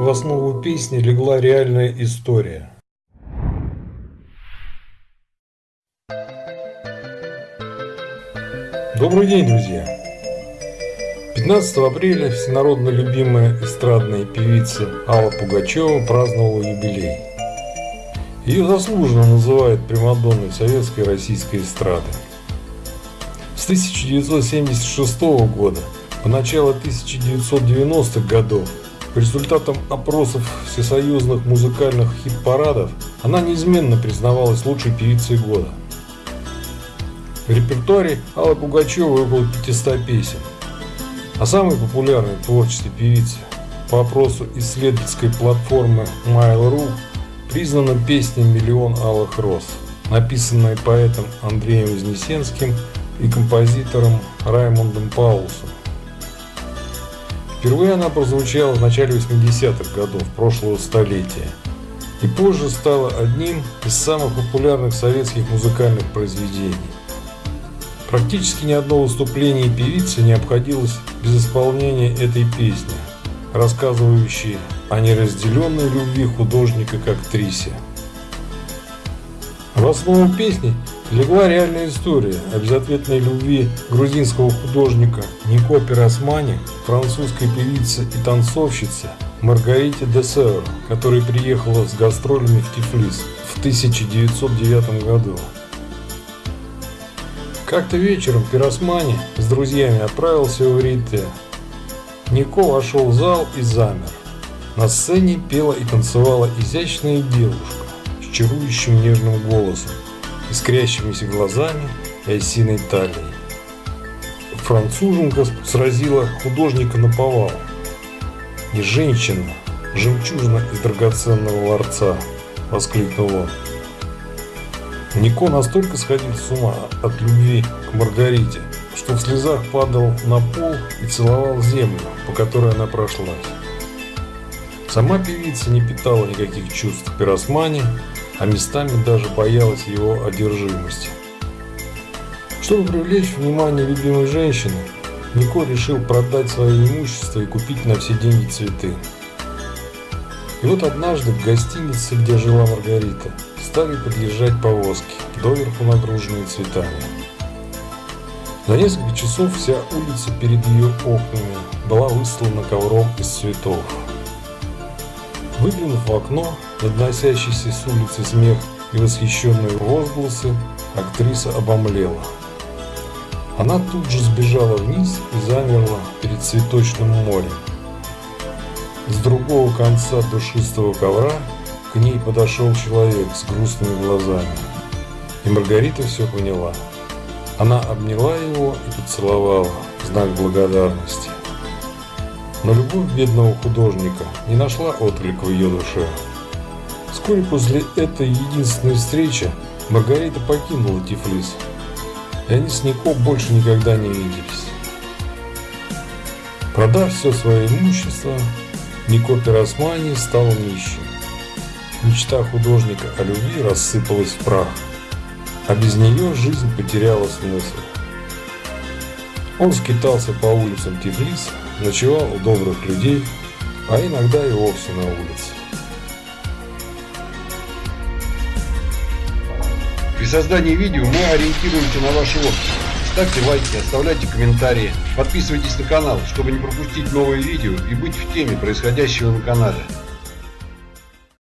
в основу песни легла реальная история. Добрый день, друзья! 15 апреля всенародно любимая эстрадная певица Алла Пугачева праздновала юбилей. Ее заслуженно называют примадонной советской и российской эстрады. С 1976 года по начало 1990-х годов по результатам опросов всесоюзных музыкальных хит-парадов она неизменно признавалась лучшей певицей года. В репертуаре Аллы Пугачевой около 500 песен. А самой популярной творческой певицей по опросу исследовательской платформы Mail.ru признана песня «Миллион алых роз», написанная поэтом Андреем Вознесенским и композитором Раймондом Паулсом. Впервые она прозвучала в начале 80-х годов прошлого столетия и позже стала одним из самых популярных советских музыкальных произведений. Практически ни одно выступление певицы не обходилось без исполнения этой песни, рассказывающей о неразделенной любви художника к актрисе. В основу песни легла реальная история о безответной любви грузинского художника Нико Пиросмани, французской певицы и танцовщицы Маргарите де Север, которая приехала с гастролями в Тифлис в 1909 году. Как-то вечером Пиросмани с друзьями отправился в Рите. Нико вошел в зал и замер. На сцене пела и танцевала изящная девушка с чарующим нежным голосом, искрящимися глазами и осиной талией. Француженка сразила художника на повал. «Не женщина, жемчужина из драгоценного ларца!» – воскликнул он. Нико настолько сходил с ума от любви к Маргарите, что в слезах падал на пол и целовал землю, по которой она прошлась. Сама певица не питала никаких чувств к пиросмане, а местами даже боялась его одержимости. Чтобы привлечь внимание любимой женщины, Нико решил продать свое имущество и купить на все деньги цветы. И вот однажды в гостинице, где жила Маргарита, стали подъезжать повозки, доверху нагруженные цветами. За несколько часов вся улица перед ее окнами была выстлана ковром из цветов. Выглянув в окно, надносящийся с улицы смех и восхищенные возгласы, актриса обомлела. Она тут же сбежала вниз и замерла перед цветочным морем. С другого конца душистого ковра к ней подошел человек с грустными глазами. И Маргарита все поняла. Она обняла его и поцеловала в знак благодарности. Но любовь бедного художника не нашла отклика в ее душе. Вскоре после этой единственной встречи Маргарита покинула Тифлис, и они с Нико больше никогда не виделись. Продав все свое имущество, Нико Пиросмани стал нищим. Мечта художника о любви рассыпалась в прах, а без нее жизнь потеряла смысл. Он скитался по улицам Тифлиса, ночевал у добрых людей, а иногда и вовсе на улице. При создании видео мы ориентируемся на ваши отзывы. Ставьте лайки, оставляйте комментарии, подписывайтесь на канал, чтобы не пропустить новые видео и быть в теме происходящего на канале.